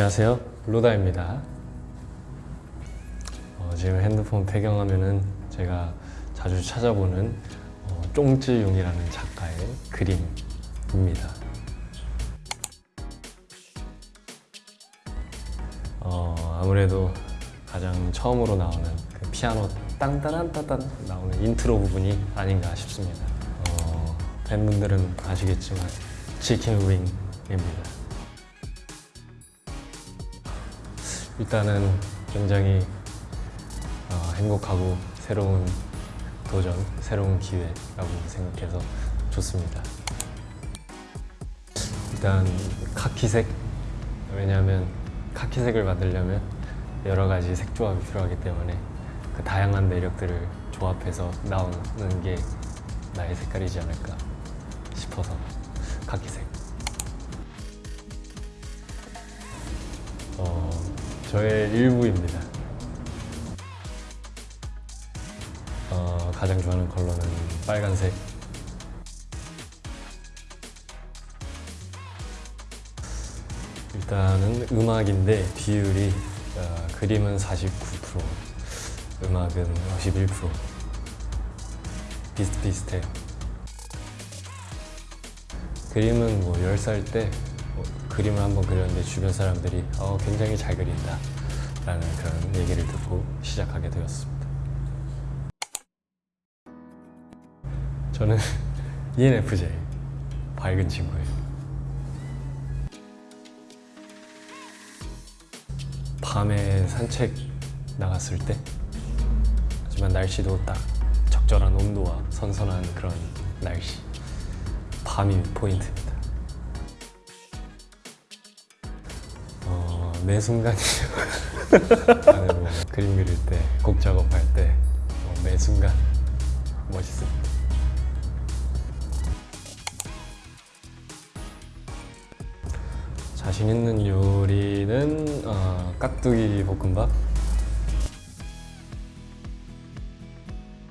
안녕하세요. 로다입니다. 어, 지금 핸드폰 배경화면은 제가 자주 찾아보는 어, 쫑쯔용이라는 작가의 그림입니다. 어, 아무래도 가장 처음으로 나오는 그 피아노 땅따란따단 나오는 인트로 부분이 아닌가 싶습니다. 어, 팬분들은 아시겠지만 치킨 윙입니다 일단은 굉장히 어, 행복하고 새로운 도전, 새로운 기회라고 생각해서 좋습니다. 일단 카키색 왜냐하면 카키색을 만들려면 여러 가지 색 조합이 필요하기 때문에 그 다양한 매력들을 조합해서 나오는 게 나의 색깔이지 않을까 싶어서 카키색. 어, 저의 일부입니다. 어, 가장 좋아하는 컬러는 빨간색. 일단은 음악인데 비율이 어, 그림은 49%, 음악은 51% 비슷비슷해요. 그림은 뭐 10살 때뭐 그림을 한번 그렸는데 주변 사람들이 어, 굉장히 잘 그린다 라는 그런 얘기를 듣고 시작하게 되었습니다. 저는 ENFJ 밝은 친구예요. 밤에 산책 나갔을 때 하지만 날씨도 딱 적절한 온도와 선선한 그런 날씨 밤이 포인트 매 순간이죠. 안으로 그림 그릴 때, 곡 작업할 때, 어, 매 순간 멋있습니다. 자신 있는 요리는 어, 깍두기 볶음밥.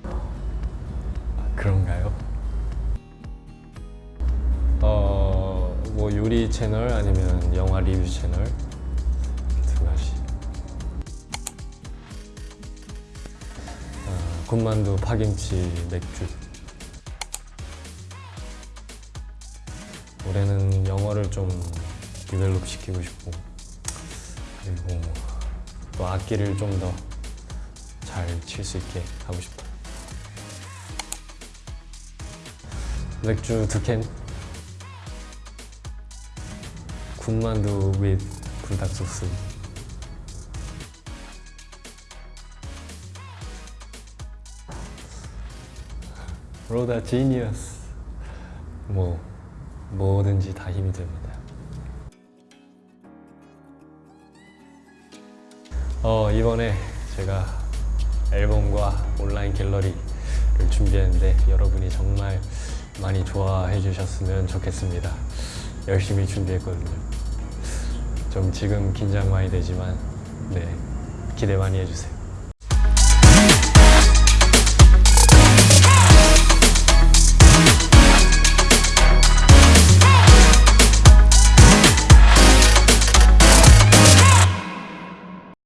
아, 그런가요? 어, 뭐 요리 채널 아니면 영화 리뷰 채널 군만두, 파김치, 맥주. 올해는 영어를 좀 디벨롭 시키고 싶고 그리고 또 악기를 좀 더 잘 칠 수 있게 하고 싶어요. 맥주 두 캔. 군만두 with 불닭 소스. 로다 지니어스. 뭐 뭐든지 다 힘이 됩니다. 어, 이번에 제가 앨범과 온라인 갤러리를 준비했는데 여러분이 정말 많이 좋아해 주셨으면 좋겠습니다. 열심히 준비했거든요. 좀 지금 긴장 많이 되지만 네 기대 많이 해주세요.